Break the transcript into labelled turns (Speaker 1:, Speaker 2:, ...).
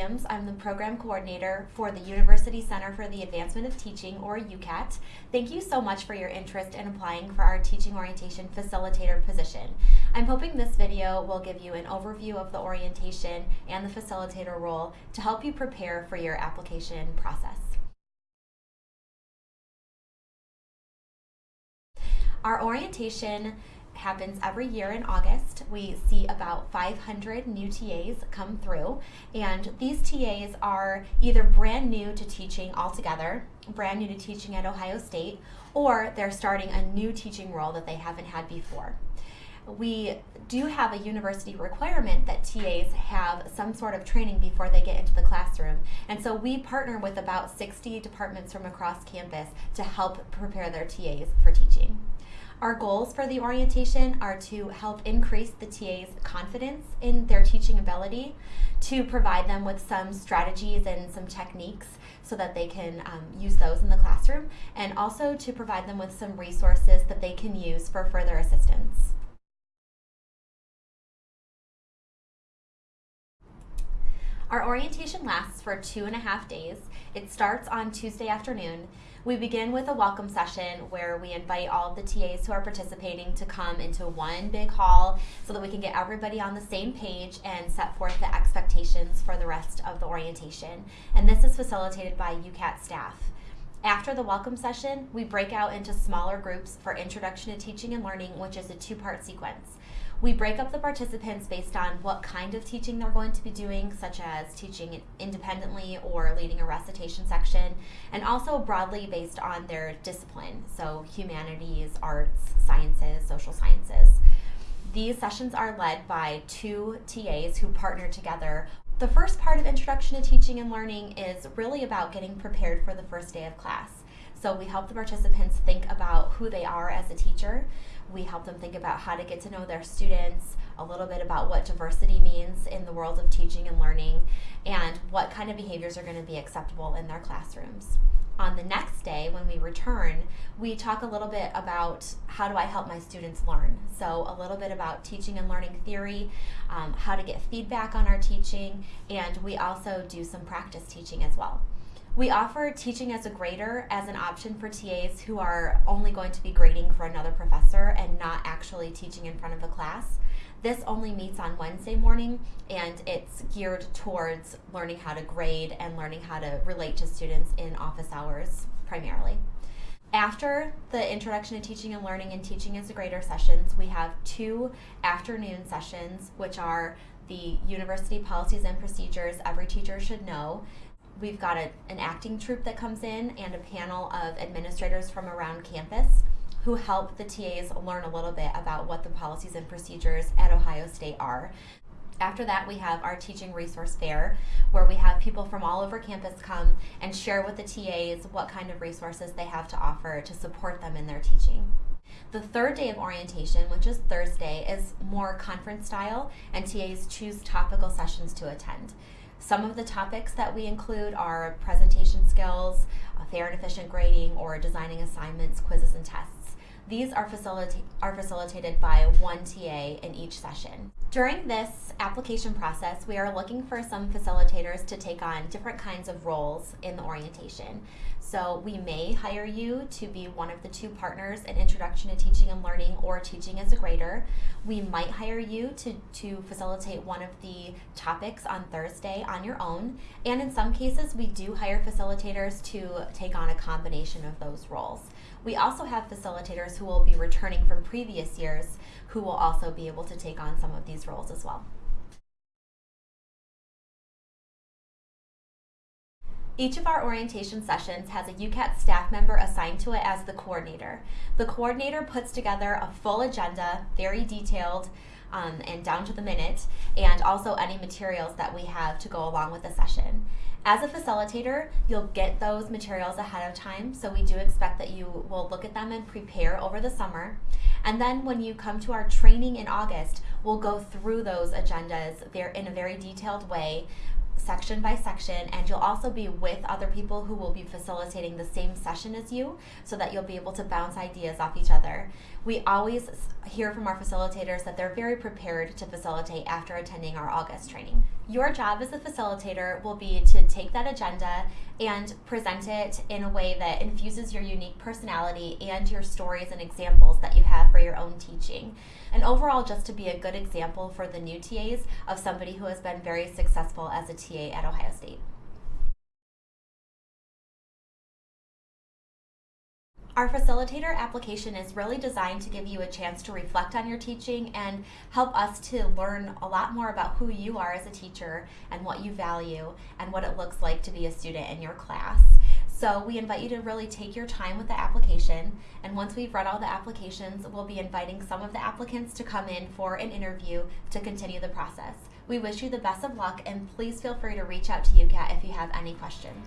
Speaker 1: Williams. I'm the program coordinator for the University Center for the Advancement of Teaching, or UCAT. Thank you so much for your interest in applying for our teaching orientation facilitator position. I'm hoping this video will give you an overview of the orientation and the facilitator role to help you prepare for your application process. Our orientation happens every year in August. We see about 500 new TAs come through, and these TAs are either brand new to teaching altogether, brand new to teaching at Ohio State, or they're starting a new teaching role that they haven't had before. We do have a university requirement that TAs have some sort of training before they get into the classroom. And so we partner with about 60 departments from across campus to help prepare their TAs for teaching. Our goals for the orientation are to help increase the TA's confidence in their teaching ability, to provide them with some strategies and some techniques so that they can um, use those in the classroom, and also to provide them with some resources that they can use for further assistance. Our orientation lasts for two and a half days. It starts on Tuesday afternoon. We begin with a welcome session where we invite all of the TAs who are participating to come into one big hall so that we can get everybody on the same page and set forth the expectations for the rest of the orientation. And this is facilitated by UCAT staff. After the welcome session, we break out into smaller groups for Introduction to Teaching and Learning, which is a two-part sequence. We break up the participants based on what kind of teaching they're going to be doing, such as teaching independently or leading a recitation section, and also broadly based on their discipline, so humanities, arts, sciences, social sciences. These sessions are led by two TAs who partner together. The first part of Introduction to Teaching and Learning is really about getting prepared for the first day of class. So we help the participants think about who they are as a teacher. We help them think about how to get to know their students, a little bit about what diversity means in the world of teaching and learning, and what kind of behaviors are going to be acceptable in their classrooms. On the next day, when we return, we talk a little bit about how do I help my students learn. So, a little bit about teaching and learning theory, um, how to get feedback on our teaching, and we also do some practice teaching as well. We offer teaching as a grader as an option for TAs who are only going to be grading for another professor and not actually teaching in front of a class. This only meets on Wednesday morning and it's geared towards learning how to grade and learning how to relate to students in office hours primarily. After the Introduction to Teaching and Learning and Teaching as a Grader sessions, we have two afternoon sessions, which are the University Policies and Procedures Every Teacher Should Know, we've got a, an acting troupe that comes in and a panel of administrators from around campus who help the TAs learn a little bit about what the policies and procedures at Ohio State are. After that, we have our teaching resource fair, where we have people from all over campus come and share with the TAs what kind of resources they have to offer to support them in their teaching. The third day of orientation, which is Thursday, is more conference style, and TAs choose topical sessions to attend. Some of the topics that we include are presentation skills, fair and efficient grading, or designing assignments, quizzes, and tests. These are, facilita are facilitated by one TA in each session. During this application process, we are looking for some facilitators to take on different kinds of roles in the orientation. So we may hire you to be one of the two partners in Introduction to Teaching and Learning or Teaching as a Grader. We might hire you to, to facilitate one of the topics on Thursday on your own. And in some cases, we do hire facilitators to take on a combination of those roles. We also have facilitators who will be returning from previous years who will also be able to take on some of these roles as well. Each of our orientation sessions has a UCAT staff member assigned to it as the coordinator. The coordinator puts together a full agenda, very detailed um, and down to the minute, and also any materials that we have to go along with the session. As a facilitator, you'll get those materials ahead of time, so we do expect that you will look at them and prepare over the summer. And then when you come to our training in August, we'll go through those agendas there in a very detailed way section by section and you'll also be with other people who will be facilitating the same session as you so that you'll be able to bounce ideas off each other. We always hear from our facilitators that they're very prepared to facilitate after attending our August training. Your job as a facilitator will be to take that agenda and present it in a way that infuses your unique personality and your stories and examples that you have for your own teaching. And overall, just to be a good example for the new TAs of somebody who has been very successful as a TA at Ohio State. Our facilitator application is really designed to give you a chance to reflect on your teaching and help us to learn a lot more about who you are as a teacher and what you value and what it looks like to be a student in your class. So we invite you to really take your time with the application and once we've read all the applications, we'll be inviting some of the applicants to come in for an interview to continue the process. We wish you the best of luck and please feel free to reach out to UCAT if you have any questions.